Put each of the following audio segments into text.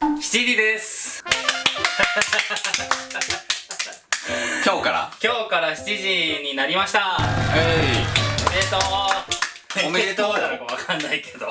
7時です。今日から？今日から7時になりました。えおめでとう おめでとうなのかわかんないけど。い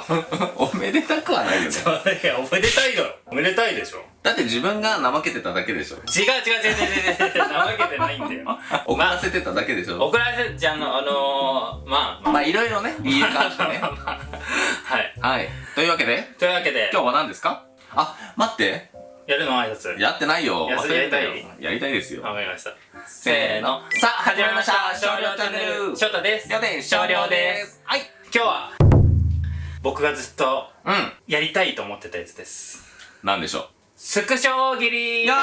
おめでたくはないよね。いやおめでたいだろおめでたいでしょ。だって自分が怠けてただけでしょ。違う違う違う違う違う違う。怠けてないんだよ。遅らせてただけでしょ。怒られちゃうのあのー、まあまあまあいろいろね理由があってね。はい。はい。というわけで。というわけで。今日は何ですか？あ待って。やるの挨拶。やってないよ。や忘れたよ。やりたいですよ。わかりました。せーの。さあ始まりました。少量チャンネル。翔太です。りょうでん少量です。はい今日は僕がずっとうん。やりたいと思ってたやつです。なんでしょスクショ切りいやー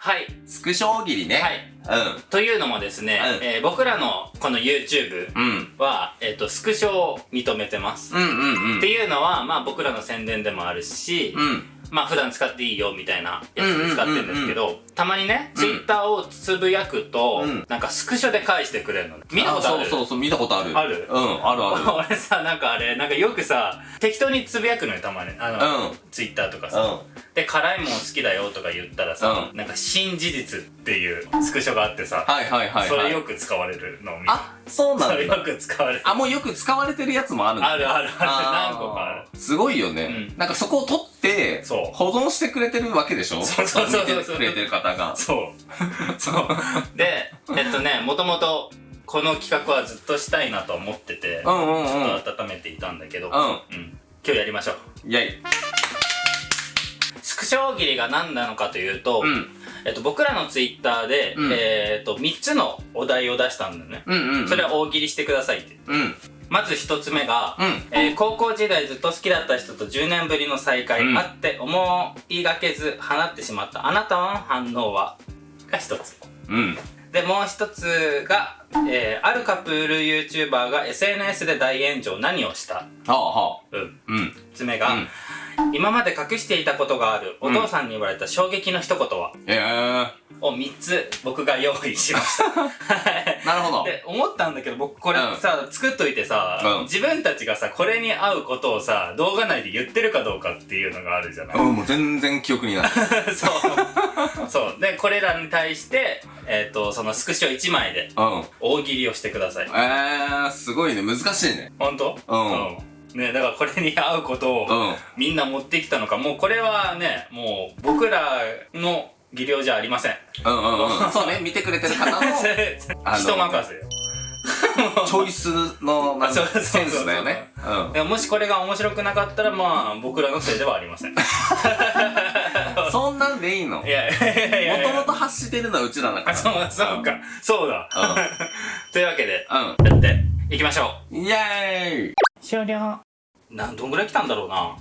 はい。うスクショ大喜利ね。はい。というのもですね、うん。えー僕らのこの YouTube うんうん。は、えっ、と、スクショを認めてます。うんうんうん。っていうのは、まあ僕らの宣伝でもあるし、うんまあ普段使っていいよみたいなやつで使ってるんですけど、たまにね、Twitter をつぶやくと、うん。なんかスクショで返してくれるの。ね。見たことある？そうそうそう見たことある。ある？うんあるある。俺さ、なんかあれ、なんかよくさ、適当につぶやくのよ、たまに。あの、うん。Twitter とかさ。うん。で、辛いもん好きだよとか言ったらさ、なんか新事実っていうスクショがあってさ、はいはいはいはい。それよく使われるのを見た。あそうなんだく使われる。あもうよく使われてるやつもあるんだあるあるある。あー何個かある。すごいよね、うんなんかそこを取って保存してくれてるわけでしょ？そうそうそうそう見てくれてる方がそう。そう。で、えっとね、もともと、この企画はずっとしたいなと思ってて、うんうんうんちょっと温めていたんだけど、ううん。今日やりましょう。んイェイスクショ大喜利が何なのかというと、うんえっと、僕らのツイッターで、うん。えっと、3つのお題を出したんだよね。うんうんうん。それは大喜利してくださいって。うん。うんまず1つ目が、えー高校時代ずっと好きだった人と10年ぶりの再会、うん。あって思いがけず放ってしまった。あなたの反応は？が1つ。うん。で、もう1つが、えーあるカップル YouTuber が SNS で大炎上。何をした？はあはうん。あうん。3つ目が、うん今まで隠していたことがあるお父さんに言われた衝撃の一言は、ええ。を3つ僕が用意しました。なるほど。で、思ったんだけど僕これうん。さ、作っといてさ、うん。自分たちがさ、これに合うことをさ、動画内で言ってるかどうかっていうのがあるじゃない、うんもう全然記憶にない。そう。そう。で、これらに対して、えっ、と、そのスクショ1枚でうん。大喜利をしてください。えー、すごいね。難しいね。ほん。とうんねだからこれに合うことを、うん。みんな持ってきたのか、もうこれはね、もう僕らの技量じゃありません。うんうんうん。そうね見てくれてる方の 人任せ。よ。チョイスのセンスだよね。うん。でももしこれが面白くなかったら、まあ、僕らのせいではありません。い そんなんでいいの？いやいやいやいや。ともと発してるのはうちらだから。あ、そう、そうか。そうだ。というわけで、うやっていきましょんイエーイ！う。終了。なん、どんぐらい来たんだろうな。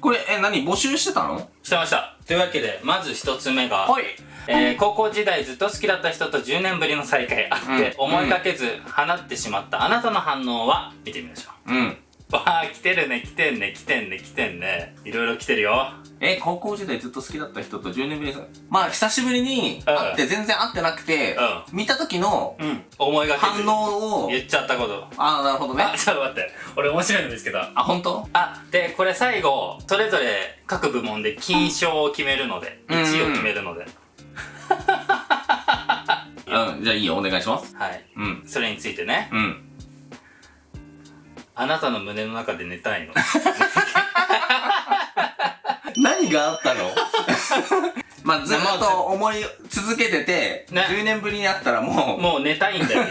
これえ何募集してたの？してました。というわけで、まず一つ目が、はいえー、高校時代ずっと好きだった人と10年ぶりの再会あって、うん思いがけず放ってしまったあなたの反応は見てみましょうんう。わあ、来てるね、来てんね、来てんね、来てんね。いろいろ来てるよ。え高校時代ずっと好きだった人と10年ぶりにまあ久しぶりにうん会って全然会ってなくてう見た時のうん。思いが。反応を言っちゃったこと。ああなるほどねあ、ちょっと待って。俺面白いの見つけた。あ本当？あ、で、これ最後、それぞれ各部門で金賞を決めるので、うん1位を決めるので。うん じゃあいいよお願いしますはい。うんそれについてね、うんあなたの胸の中で寝たいの。何があったの？まあずっと思い続けてて、ね10年ぶりに会ったらももう寝たいんだよ。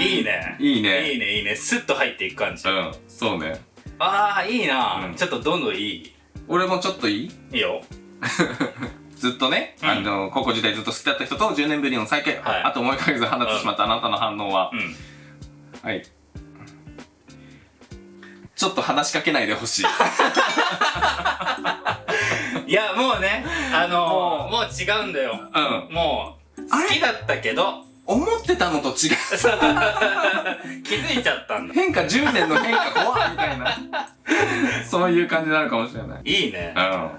いいね。ういいねいいね、いいね。スッと入っていく感じ。うんそうねああ、いいな、うんちょっとどんどんいい。俺もちょっといい？いいよ。ずっとね、うんあの高校時代ずっと好きだった人と10年ぶりの再会、はいあと思いかけず放ってしまったあなたの反応はう、ん。はい。ちょっと話しかけないでほしい。いや、もうね、あのー、もう違うんだよ。うん。もう、好きだったけど、思ってたのと違う。気づいちゃったんだ。変化10年の変化怖いみたいな。そういう感じになるかもしれない。いいね。うん。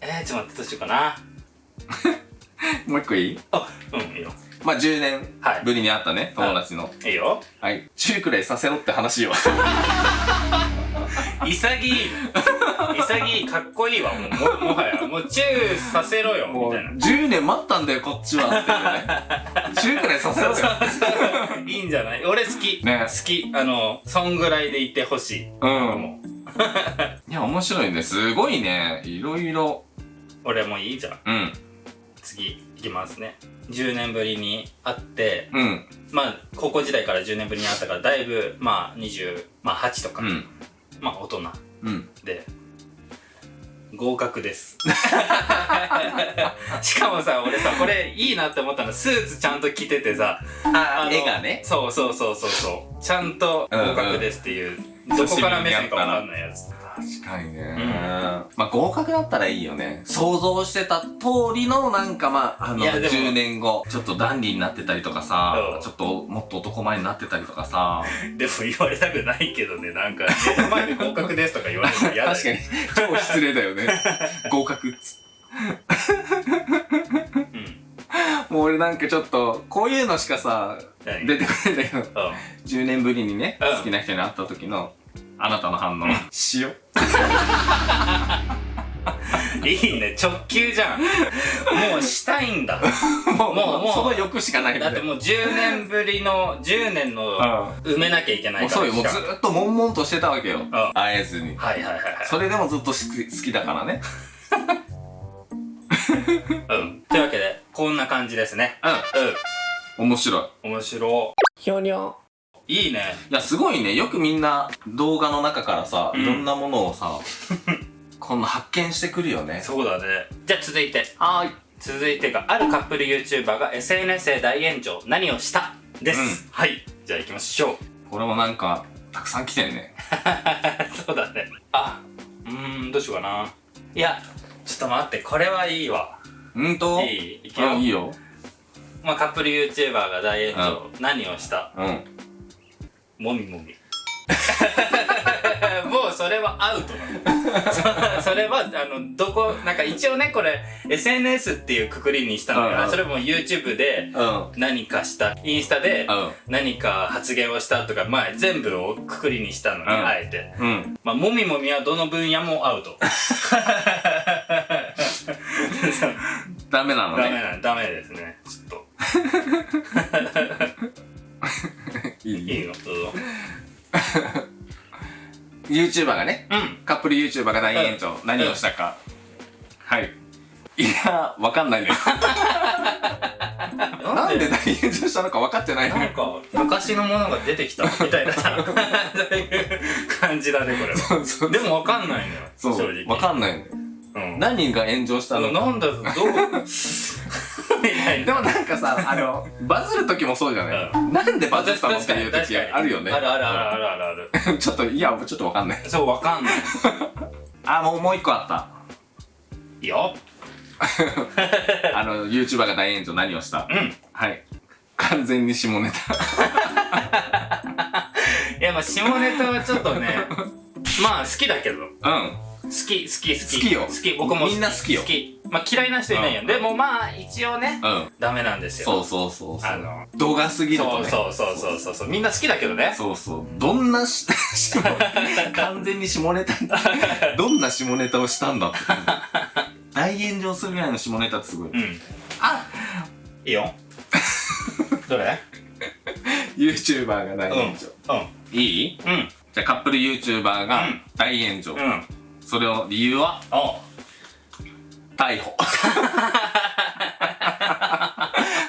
えー、ちょっと待って、どうしようかな。もう一個いい？あうんいいよまあ10年はいぶりに会ったね、友達の。いいよはい。中くらいさせろって話よ。潔い潔いかっこいいわもうももはやもうチューさせろよみたいな10年待ったんだよ、こっちはっていうね。中くらいさせろよ。いいんじゃない？俺好き、ね好きあのそんぐらいでいてほしいうん。いや、面白いね。すごいね。いろいろ。俺もいいじゃんうん。次いきますね10年ぶりに会ってうん。まあ高校時代から10年ぶりに会ったからだいぶまあ28、まあ、8とか、うん。まあ大人うん。で合格です しかもさ俺さこれいいなって思ったのスーツちゃんと着ててさあの絵がね。そうそうそうそうそうちゃんと合格ですっていう、どこから目線かわかんないやつ確かにね、ん。まあ合格だったらいいよね。想像してた通りのなんかまああのいやでも10年後ちょっとダンディーになってたりとかさ、うん。ちょっともっと男前になってたりとかさ。でも言われたくないけどねなんか。前で合格ですとか言われるの嫌だよ確かに超失礼だよね。合格っつうん。もう俺なんかちょっとこういうのしかさ何？出てこないんだけど。う10年ぶりにね、うん。好きな人に会った時のあなたの反応、塩？んいいね。直球じゃん。もうしたいんだ。もうもうもう。その欲しかないだってもう10年ぶりの10年のうん。埋めなきゃいけないもうから。そうよ。もうずーっと悶々としてたわけよ、ん。会えずに。はいはいはいはい。それでもずっと好き好きだからね。うん。というわけでこんな感じですね。うん。面白い。うん面白ひょにょいいいね。いやすごいね。よくみんな動画の中からさ、うん。いろんなものをさ こんな発見してくるよね。そうだね。じゃあ続いて。はーい。続いてがあるカップル YouTuber が SNS で大炎上。何をした？です、うん。はい。じゃあ行きましょう。これもなんかたくさん来てんね。そうだね。あうーんどうしようかな。いやちょっと待って。これはいいわ。うんといい？いくよ。あいいよ。まあカップル YouTuber が大炎上、何をした？うんもみもみ。もうそれはアウトなの。そそれはあのどこなんか一応ねこれ SNS っていうくくりにしたのよ、それも YouTube でうん。何かしたインスタでうん。何か発言をしたとかまあ全部をくくりにしたのに、うん。あえて。うん。まあもみもみはどの分野もアウト。ダメなのダメねなダメですね。ちょっといいのどうぞ YouTuber がねうん。カップル YouTuber が大炎上、何をしたか、はい。いやわかんないね。なんで？大炎上したのか分かってないね。なんか昔のものが出てきたみたいなさ。感じだねこれは。そうそうでもわかんないのよ正直。分かんないね。うん。何が炎上したのか。なんだどう？でもなんかさあのバズる時もそうじゃない、なんでバズったのっていう時あるよね。あるあるあるあるあるある ちょっといやちょっと分かんない。そうわかんない。あもうもう一個あった。いいよ。あの YouTuber が大炎上何をした？うん。はい。完全に下ネタ。いやまあ下ネタはちょっとねまあ好きだけど。うん好き好き好き。好きよ。好き僕もみんな好きよ。好き。まあ嫌いな人いないよ、うん。でもまあ一応ねうん。ダメなんですよ。そうそうそうそう。あの動画すぎるとそうね。そうそうそうそう。そうみんな好きだけどね。そうそう。どんなし 完全に下ネタ どんな下ネタをしたんだって。大炎上するぐらいの下ネタってすごい。うん。あいいよ。どれ？YouTuber が大炎上、うん。いい？うん。じゃあカップル YouTuber がうん。大炎上、うんそれの理由は？逮捕。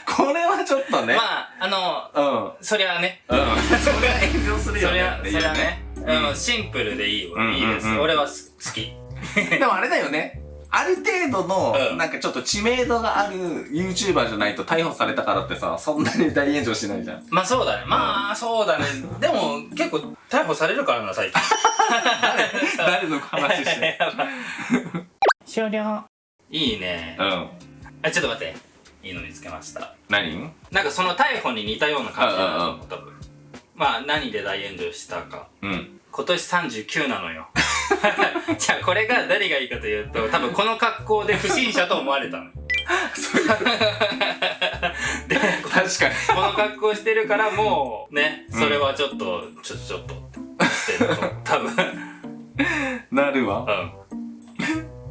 これはちょっとね、まああのうん。そりゃあね。うん。それは炎上するよそりゃそりゃね。うん。うん。シンプルでいいようんいいです。うんうん俺はす好き。でもあれだよね。ある程度の、うん。なんかちょっと知名度がある YouTuber じゃないと逮捕されたからってさそんなに大炎上しないじゃん。まあそうだね。まあそうだね。でも結構逮捕されるからな最近 誰の話して 終了。いいね。うん。あちょっと待って。いいの見つけました。何？なんかその逮捕に似たような感じだなうんうまあ何で大炎上したか。うん。今年39なのよ。じゃあこれが誰がいいかというと多分この格好で不審者と思われたの。そういう。確かに。この格好してるからもうねうん。それはちょっと、ちょちょっとって多分なるわ。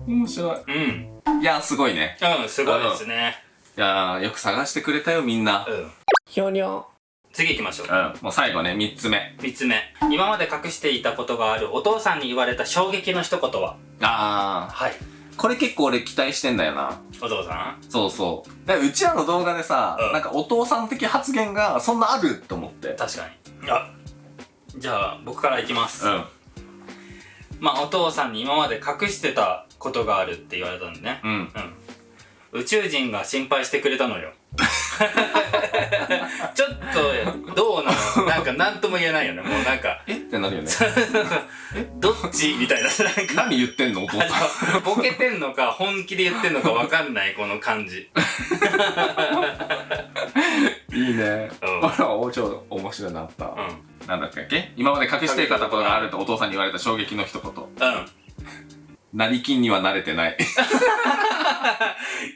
うん面白い。うんいや、すごいね。うんすごいですねいやー、よく探してくれたよ、みんな。うんひょにょ。次行きましょううん。もう最後ね、三つ目。3つ目今まで隠していたことがあるお父さんに言われた衝撃の一言は？あはいー、これ結構俺期待してんだよな。お父さん？そうそう。だからうちらの動画でさ、うんなんかお父さん的発言がそんなあると思って。確かにあじゃあ僕からいきます、うん。まあお父さんに今まで隠してたことがあるって言われたんでね。うん。うん。宇宙人が心配してくれたのよ。ちょっとどうなの？なんか何とも言えないよね。もうなんかえ？ってなるよね。どっち？みたいな。なんか何言ってんの？お父さん。ボケてんのか本気で言ってんのか分かんないこの感じ いいね。うんあら、おちょ面白いなった。うんなんだっけ？今まで隠していたことがあるとお父さんに言われた衝撃の一言。うん成金には慣れてない。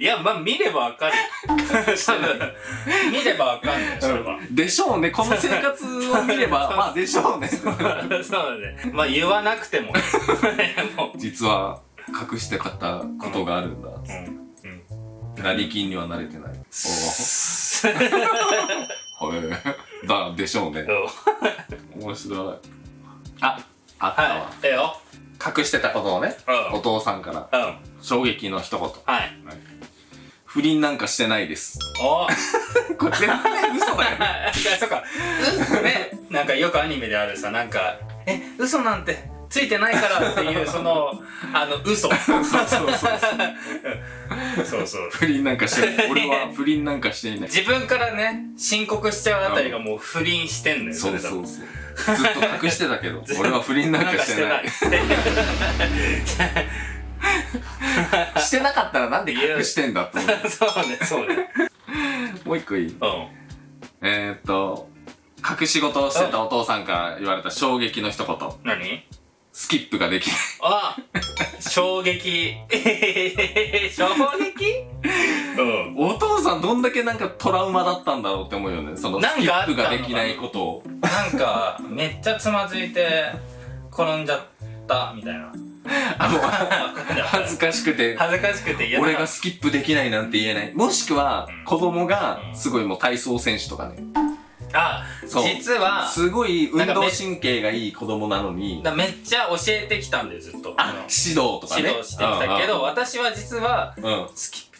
いやまあ見れば分かる 見れば分かんないそれはでしょうね。この生活を見れば、まあでしょうね。そうだねまあ言わなくてももう実は隠してたことがあるんだ。うんうん成金には慣れてない。おお。はい。だ、でしょうね。面白い。あ、あったわ。はいええよ隠してたことをね、うんお父さんからうん衝撃の一言。はい不倫なんかしてないです。お これ絶対嘘だよね。そっかうねなんかよくアニメであるさなんか「え嘘なんてついてないから」っていうそのあの嘘 そうそうそうそう。そうそう不倫なんかしてない。俺は不倫なんかしていない。自分からね申告しちゃうあたりがもう不倫してんのよそうそうそう。ずっと隠してたけど、俺は不倫なんかしてない。してなかったらなんで隠してんだって思う。そうねそうねもう一個いい？うんえー、っと、隠し事をしてたお父さんから言われた衝撃の一言。何？スキップができない。あ衝撃 衝撃？うんお父さんどんだけなんかトラウマだったんだろうって思うよね。そのスキップができないことを。なんかめっちゃつまずいて転んじゃったみたいなあの、恥ずかしくて、恥ずかしくて俺がスキップできないなんて言えない。もしくはうん、子供がすごいもう体操選手とかね。あそう実はすごい運動神経がいい子供なのに、だめっちゃ教えてきたんでずっとあ、の指導とかね。指導してきたけど私は実はうん、うん。スキップ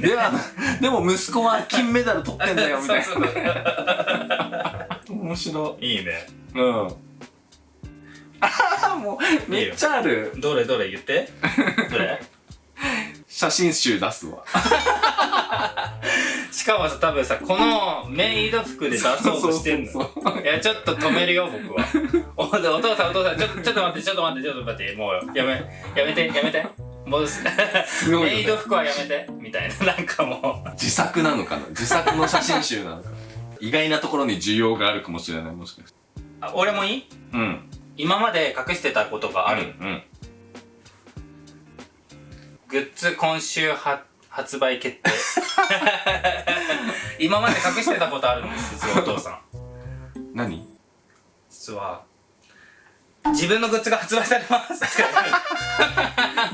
では、でも息子は金メダル取ってんだよ、みたいな。面白いいねい。うん。ああ、もう、めっちゃある。どれどれ言ってどれ？写真集出すわ。しかもさ多分さこのメイド服で出そうとしてんのそうそうそういやちょっと止めるよ僕は。おお父さんお父さんちょっとちょっと待ってちょっと待ってちょっと待ってもうやめやめてやめて。もうすごいよね。メイド服はやめて。みたいな。なんかもう。自作なのかな？自作の写真集なのか？な意外なところに需要があるかもしれない、もしかして。あ俺もいい？うん。今まで隠してたことがある、うん。グッズ今週は発売決定今まで隠してたことあるんです。実 はお父さん。何？実は。自分のグッズが発売されます。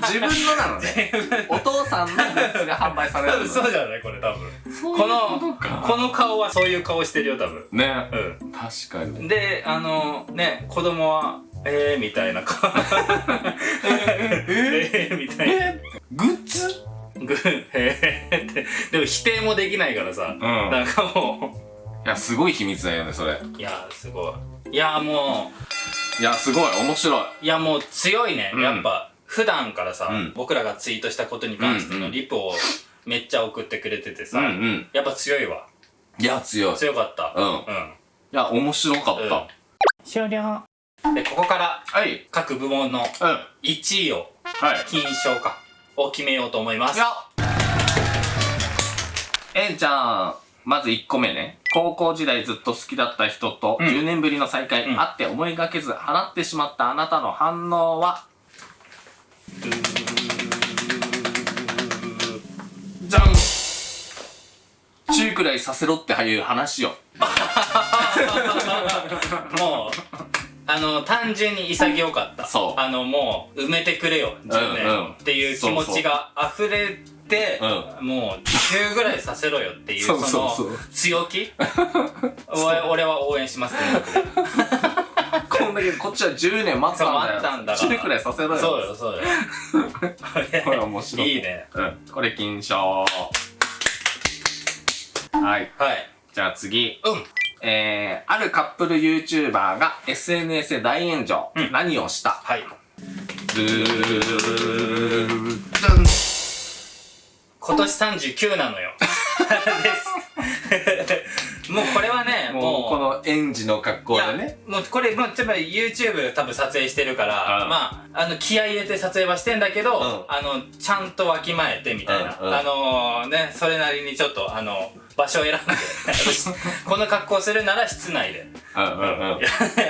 自分のなのね。お父さんのグッズが販売され多るそうじゃないこれ多分。そういうこのことか。この顔はそういう顔してるよ多分。ね。う確かに。んであのね子供はえーみたいな顔。えーみたいな。えグッズ？グーへーってでも否定もできないからさ、んなんかもいや、すごい秘密だよね、それ。ういやすごいいやもいや、すごい、面白い。ういやもう強いね、うんやっぱ普段からさ、うん僕らがツイートしたことに関してうんうんのリプをめっちゃ送ってくれててさ、うんうん。やっぱ強いわいや、強い。い強かったうんや、面白かった。うん終了。でここからはい。各部門のうん。は1位をい。金賞かを決めようと思います。え、じゃあ、まず1個目ね。高校時代ずっと好きだった人とうん。10年ぶりの再会、うん。会って思いがけず払ってしまったあなたの反応は？じゃんくらいさせろっていう話よ。もうあの単純に潔かった。そう。あのもう埋めてくれよ10年、うんうん。っていう気持ちが溢れてもう10ぐらいさせろよっていうそそうその強気？俺俺は応援しますね こんだけこっちは10年待ったんだよ。そう待ったんだから。10くらいさせろよ。そうよそうよ。これこれ面白い。いいね。うん。これ金賞。はい。はい。じゃあ次。うんえー、あるカップル YouTuber が SNS で大炎上、うん。何をした？はい。今年39なのよ。です。もうこれはねもうこの園児の格好でね。もうこれ、まあ、例えば YouTube 多分撮影してるから、うん。まあ、あの、気合い入れて撮影はしてんだけど、ん。あの、ちゃんとわきまえてみたいな。うんうん。あのね、それなりにちょっと、あの、場所を選んで、この格好するなら室内で。うんうん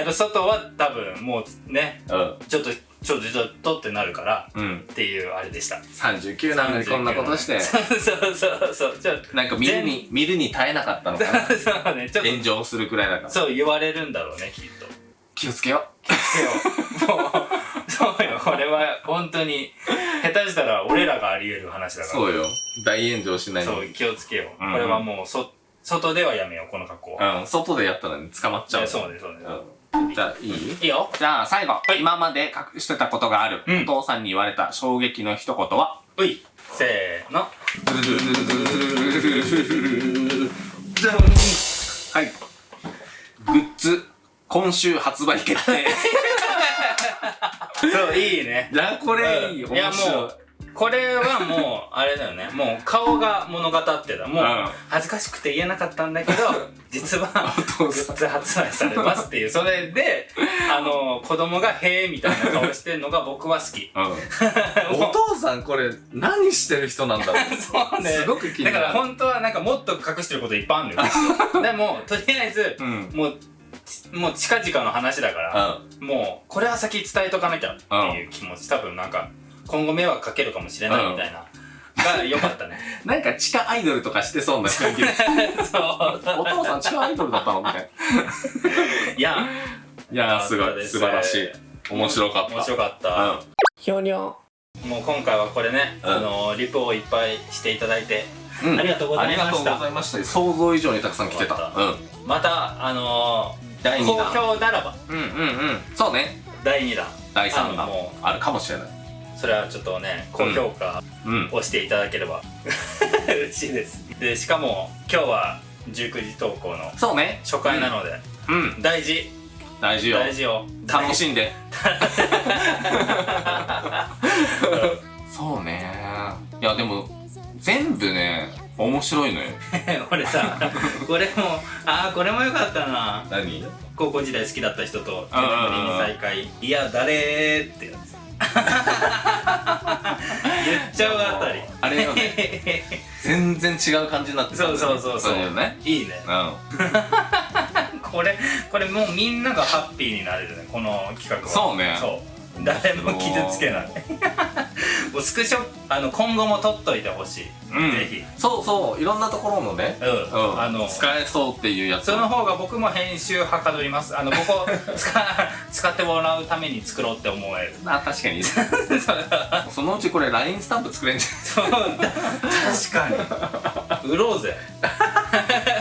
うん。外は多分もうね、うん。ちょっと、ちょっと、っとってなるから、うんっていうあれでした。39なのにこんなことしてそうそうそうそう。ちょっと、なんか見るに見るに耐えなかったのかな そうね、ちょっと、炎上するくらいだからそう言われるんだろうね、きっと。気をつけよもう、そうよ、これは本当に、下手したら俺らがあり得る話だから。そうよ大炎上しないそう気をつけよう。うんこれはもう、そ、外ではやめよう、この格好は。うん外でやったらね捕まっちゃうそうね、そうね。うんじゃあいい？いいよ。じゃあ最後、今まで隠してたことがある、うん。お父さんに言われた衝撃の一言は？うい。せーの。はい。グッズ今週発売決定。そう、いいね。いやこれいい、うん。いやもうこれはもう、あれだよね。もう、顔が物語ってた。もううん、恥ずかしくて言えなかったんだけど、実は、グッズ発売されますっていう。それで、あの、子供が、へーみたいな顔してるのが僕は好き。うん、お父さんこれ何してる人なんだろう そうね。すごく気にだなるから本当はなんかもっと隠してることいっぱいあるのよ。でも、とりあえず、うんもう、ちもう近々の話だから、もう、これは先伝えとかなきゃっていう気持ち、多分なんか、今後迷惑かけるかもしれないみたいな、が良かったね。なんか地下アイドルとかしてそうな雰囲気でそう。お父さん地下アイドルだったの？みたいな。いや、いやーすごい。素晴らしい。面白かった。面白かった。うん。ひょにょもう今回はこれね、うん。あのリプをいっぱいしていただいて、うん。ありがとうございました。ありがとうございました。想像以上にたくさん来てた。また、あの第ー、2好弾評ならば、うんうんうん。そうね。第2弾、第3あの弾もあるかもしれないそれはちょっとね、高評価うんをしていただければ。嬉しいです。で、しかも、今日は19時投稿のそうね。初回なので、うん。大事、大事よ。大事よ。楽しんで。そうね。いやでも全部ね面白いのよ。俺さ、これも、ああ、これもよかったな。何？高校時代好きだった人とうんうんうん10年ぶりに再会。いや誰ーってやつ言っちゃうあたり。あれよね。全然違う感じになってたね。そうそうそうそう。ね。いいね。うん。これこれもうみんながハッピーになれるねこの企画は。そうね。そう。誰も傷つけないスクショあの今後も撮っといてほしい、うん。ぜひ。そうそういろんなところのね。うん、うん。あの使えそうっていうやつ。その方が僕も編集はかどります。あのここ 使使ってもらうために作ろうって思える。あ確かに。そのうちこれ LINE スタンプ作れんじそう。だ確かに。売ろうぜ